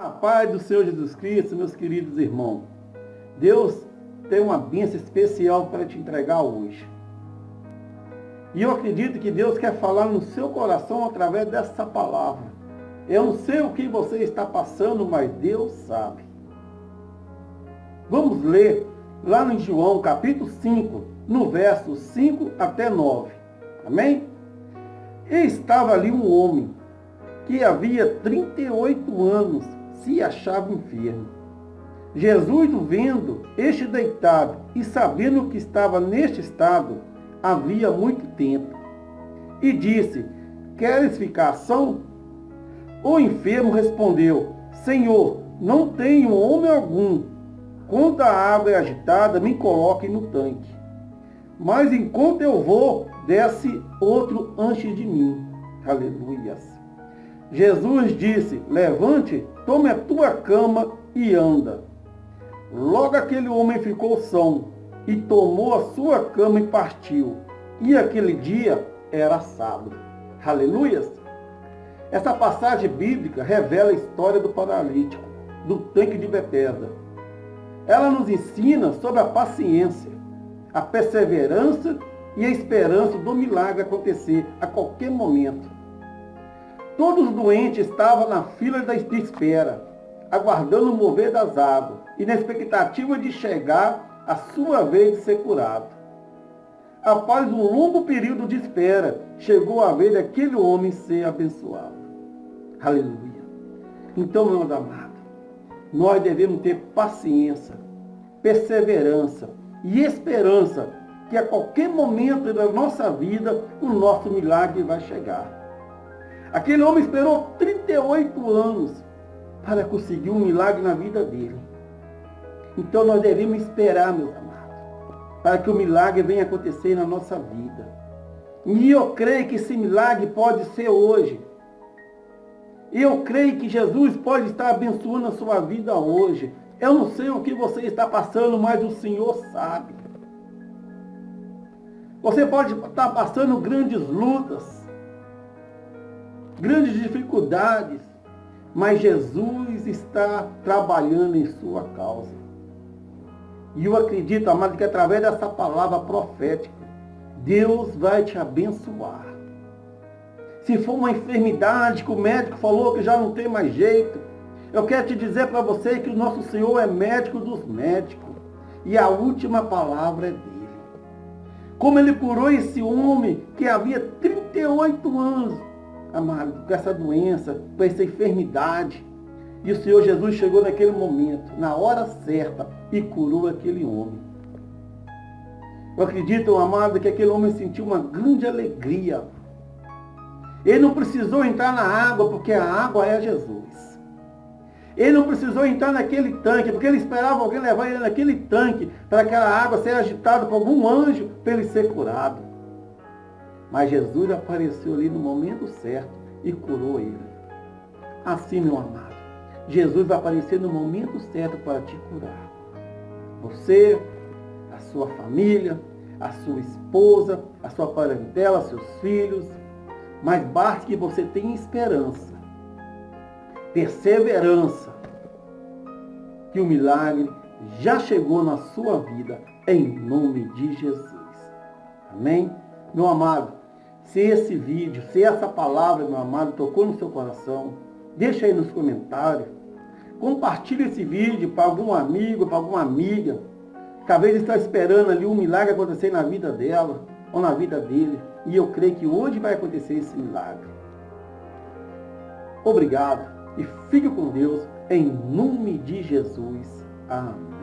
A paz do Senhor Jesus Cristo, meus queridos irmãos. Deus tem uma bênção especial para te entregar hoje. E eu acredito que Deus quer falar no seu coração através dessa palavra. Eu não sei o que você está passando, mas Deus sabe. Vamos ler lá no João, capítulo 5, no verso 5 até 9. Amém? E estava ali um homem que havia 38 anos se achava enfermo. Jesus, vendo este deitado e sabendo que estava neste estado, havia muito tempo, e disse, queres ficar são? O enfermo respondeu, Senhor, não tenho homem algum. Quando a água é agitada, me coloque no tanque. Mas enquanto eu vou, desce outro antes de mim. Aleluias. Jesus disse, levante, tome a tua cama e anda. Logo aquele homem ficou são e tomou a sua cama e partiu. E aquele dia era sábado. Aleluias! Essa passagem bíblica revela a história do paralítico, do tanque de Betesda. Ela nos ensina sobre a paciência, a perseverança e a esperança do milagre acontecer a qualquer momento. Todos os doentes estavam na fila da espera, aguardando o mover das águas e na expectativa de chegar a sua vez de ser curado. Após um longo período de espera, chegou a vez daquele homem ser abençoado. Aleluia. Então, meu amado, nós devemos ter paciência, perseverança e esperança que a qualquer momento da nossa vida o nosso milagre vai chegar. Aquele homem esperou 38 anos para conseguir um milagre na vida dele. Então nós devemos esperar, meus amados, para que o milagre venha acontecer na nossa vida. E eu creio que esse milagre pode ser hoje. Eu creio que Jesus pode estar abençoando a sua vida hoje. Eu não sei o que você está passando, mas o Senhor sabe. Você pode estar passando grandes lutas grandes dificuldades, mas Jesus está trabalhando em sua causa. E eu acredito, amado, que através dessa palavra profética, Deus vai te abençoar. Se for uma enfermidade que o médico falou que já não tem mais jeito, eu quero te dizer para você que o nosso Senhor é médico dos médicos. E a última palavra é dele. Como ele curou esse homem que havia 38 anos amado, com essa doença, com essa enfermidade. E o Senhor Jesus chegou naquele momento, na hora certa, e curou aquele homem. Eu acredito, amado, que aquele homem sentiu uma grande alegria. Ele não precisou entrar na água, porque a água é Jesus. Ele não precisou entrar naquele tanque, porque ele esperava alguém levar ele naquele tanque, para aquela água ser agitada por algum anjo, para ele ser curado. Mas Jesus apareceu ali no momento certo e curou ele. Assim, meu amado, Jesus vai aparecer no momento certo para te curar. Você, a sua família, a sua esposa, a sua parentela, seus filhos. Mas basta que você tenha esperança, perseverança, que o milagre já chegou na sua vida, em nome de Jesus. Amém? Meu amado, se esse vídeo, se essa palavra, meu amado, tocou no seu coração, deixa aí nos comentários. Compartilhe esse vídeo para algum amigo, para alguma amiga, talvez está esperando ali um milagre acontecer na vida dela ou na vida dele. E eu creio que hoje vai acontecer esse milagre. Obrigado e fique com Deus em nome de Jesus. Amém.